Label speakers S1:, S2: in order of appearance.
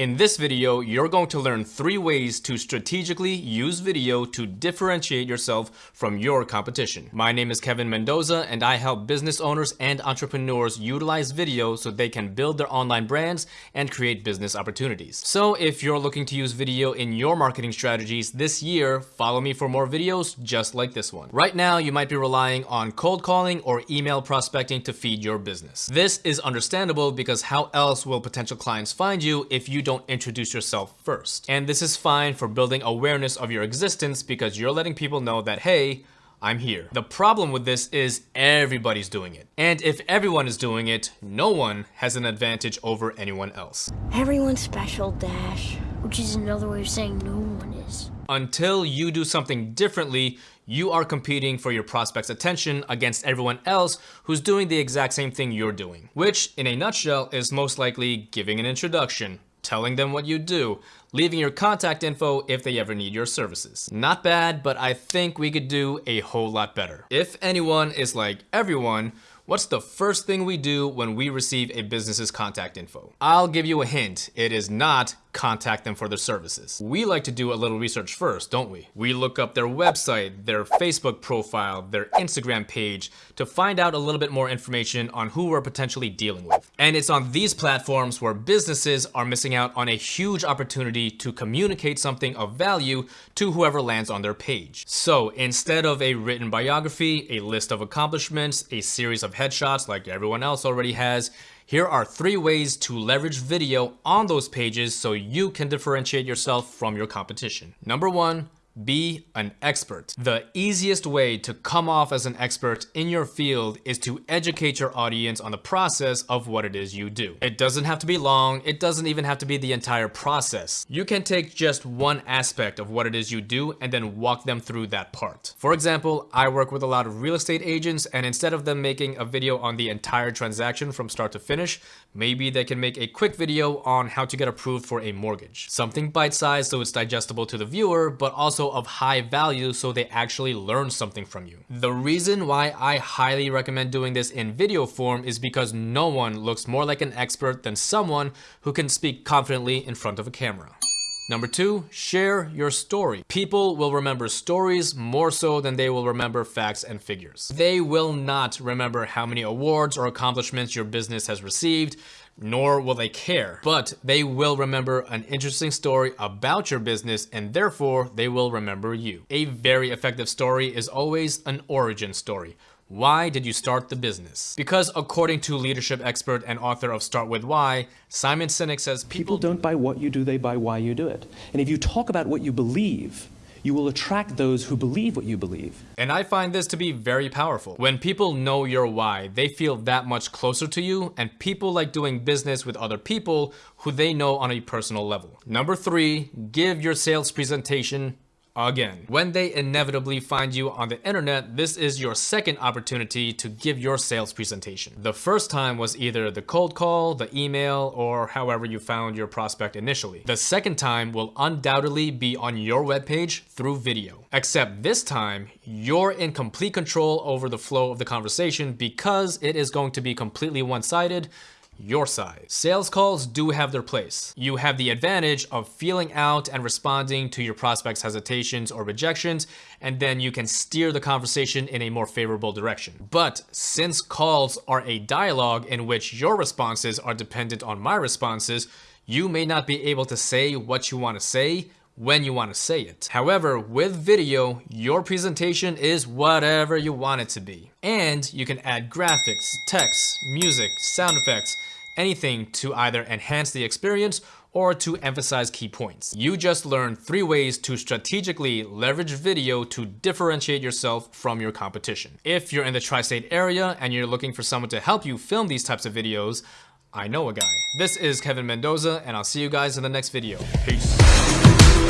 S1: In this video, you're going to learn three ways to strategically use video to differentiate yourself from your competition. My name is Kevin Mendoza and I help business owners and entrepreneurs utilize video so they can build their online brands and create business opportunities. So if you're looking to use video in your marketing strategies this year, follow me for more videos just like this one. Right now, you might be relying on cold calling or email prospecting to feed your business. This is understandable because how else will potential clients find you if you don't don't introduce yourself first. And this is fine for building awareness of your existence because you're letting people know that, hey, I'm here. The problem with this is everybody's doing it. And if everyone is doing it, no one has an advantage over anyone else.
S2: Everyone's special, Dash. Which is another way of saying no one is.
S1: Until you do something differently, you are competing for your prospect's attention against everyone else who's doing the exact same thing you're doing. Which, in a nutshell, is most likely giving an introduction, telling them what you do, leaving your contact info if they ever need your services. Not bad, but I think we could do a whole lot better. If anyone is like everyone, What's the first thing we do when we receive a business's contact info? I'll give you a hint. It is not contact them for their services. We like to do a little research first, don't we? We look up their website, their Facebook profile, their Instagram page to find out a little bit more information on who we're potentially dealing with. And it's on these platforms where businesses are missing out on a huge opportunity to communicate something of value to whoever lands on their page. So instead of a written biography, a list of accomplishments, a series of headshots like everyone else already has, here are three ways to leverage video on those pages so you can differentiate yourself from your competition. Number one, be an expert. The easiest way to come off as an expert in your field is to educate your audience on the process of what it is you do. It doesn't have to be long, it doesn't even have to be the entire process. You can take just one aspect of what it is you do and then walk them through that part. For example, I work with a lot of real estate agents and instead of them making a video on the entire transaction from start to finish, maybe they can make a quick video on how to get approved for a mortgage. Something bite-sized so it's digestible to the viewer, but also of high value so they actually learn something from you. The reason why I highly recommend doing this in video form is because no one looks more like an expert than someone who can speak confidently in front of a camera. Number two, share your story. People will remember stories more so than they will remember facts and figures. They will not remember how many awards or accomplishments your business has received, nor will they care, but they will remember an interesting story about your business and therefore they will remember you. A very effective story is always an origin story. Why did you start the business? Because according to leadership expert and author of Start With Why, Simon Sinek says
S3: people, people don't buy what you do, they buy why you do it. And if you talk about what you believe, you will attract those who believe what you believe.
S1: And I find this to be very powerful. When people know your why, they feel that much closer to you and people like doing business with other people who they know on a personal level. Number three, give your sales presentation again. When they inevitably find you on the internet, this is your second opportunity to give your sales presentation. The first time was either the cold call, the email, or however you found your prospect initially. The second time will undoubtedly be on your webpage through video. Except this time, you're in complete control over the flow of the conversation because it is going to be completely one-sided your side. Sales calls do have their place. You have the advantage of feeling out and responding to your prospect's hesitations or rejections, and then you can steer the conversation in a more favorable direction. But since calls are a dialogue in which your responses are dependent on my responses, you may not be able to say what you want to say when you want to say it. However, with video, your presentation is whatever you want it to be. And you can add graphics, text, music, sound effects, anything to either enhance the experience or to emphasize key points. You just learned three ways to strategically leverage video to differentiate yourself from your competition. If you're in the tri-state area and you're looking for someone to help you film these types of videos, I know a guy. This is Kevin Mendoza and I'll see you guys in the next video. Peace.